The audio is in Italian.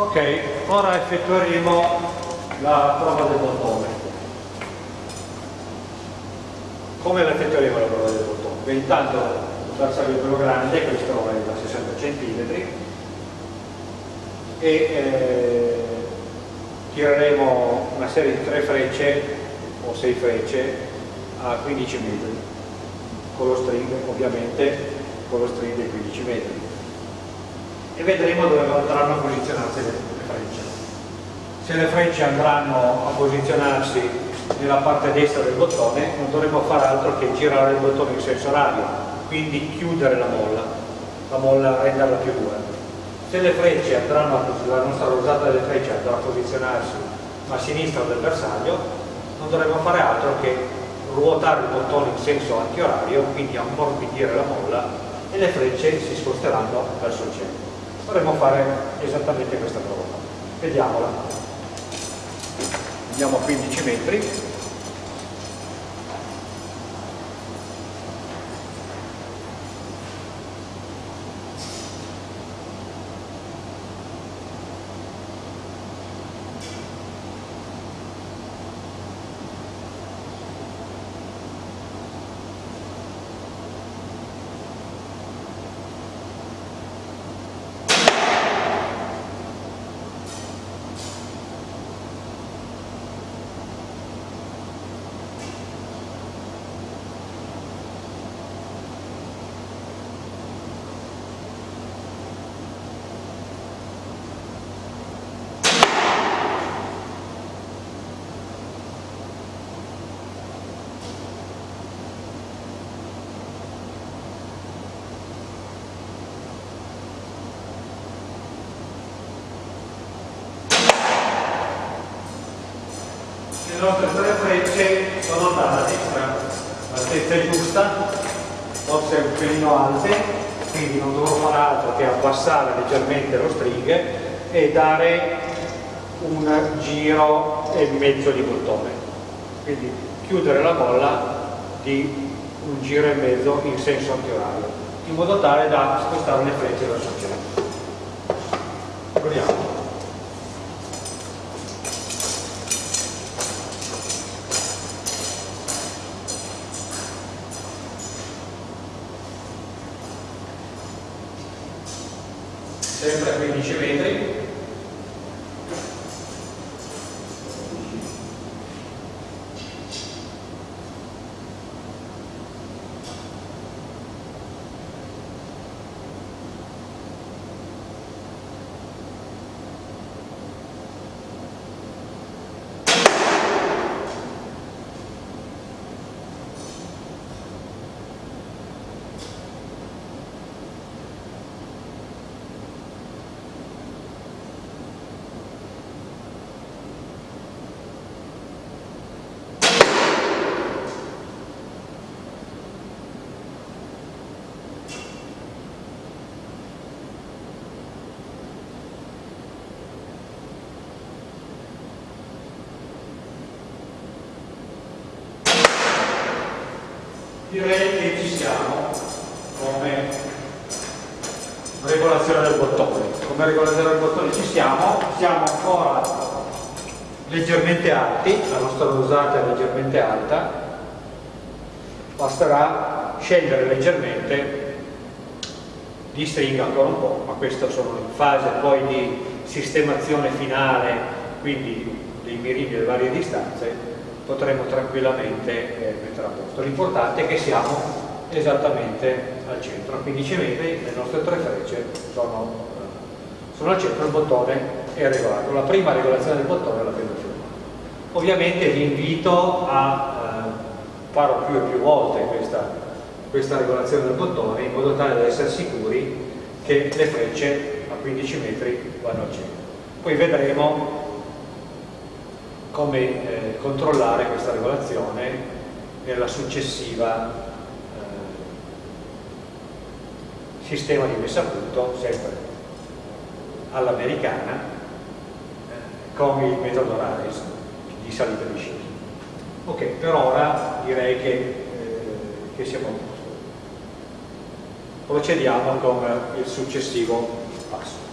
Ok, ora effettueremo la prova del bottone. Come la effettueremo la prova del bottone? Beh, intanto il bersaglio è quello grande, questo è da 60 cm e eh, tireremo una serie di tre frecce o sei frecce a 15 metri con lo string ovviamente con lo string dei 15 metri e vedremo dove andranno a posizionarsi le, frecce. Se le frecce andranno a posizionarsi nella parte destra del bottone non dovremo fare altro che girare il bottone in senso orario, quindi chiudere la molla, la molla renderla più dura. Se le frecce andranno, la nostra rosata delle frecce andrà a posizionarsi a sinistra del bersaglio, non dovremo fare altro che ruotare il bottone in senso antiorario, quindi ammorbidire la molla e le frecce si sposteranno verso il centro dovremmo fare esattamente questa prova. Vediamola. Andiamo a 15 metri le nostre tre frecce sono andate a destra. L'altezza è giusta forse un pelino alte quindi non dovrò fare altro che abbassare leggermente lo string e dare un giro e mezzo di bottone. Quindi chiudere la molla di un giro e mezzo in senso antiorario in modo tale da spostare le frecce verso il centro proviamo sempre a 15 metri direi che ci siamo come regolazione del bottone. Come regolazione del bottone ci siamo siamo ancora leggermente alti la nostra rosata è leggermente alta. Basterà scendere leggermente di stringa ancora un po' ma questo sono in fase poi di sistemazione finale quindi dei mirini delle varie distanze potremo tranquillamente eh, mettere a posto. L'importante è che siamo esattamente al centro, a 15 metri le nostre tre frecce sono, eh, sono al centro, il bottone è regolato. La prima regolazione del bottone l'abbiamo firmata. Ovviamente vi invito a eh, farò più e più volte questa, questa regolazione del bottone in modo tale da essere sicuri che le frecce a 15 metri vanno al centro. Poi vedremo come eh, controllare questa regolazione nella successiva eh, sistema di messa a punto, sempre all'americana, eh, con il metodo RAIS di salita di sci. Ok, per ora direi che, eh, che siamo a posto. Procediamo con il successivo passo.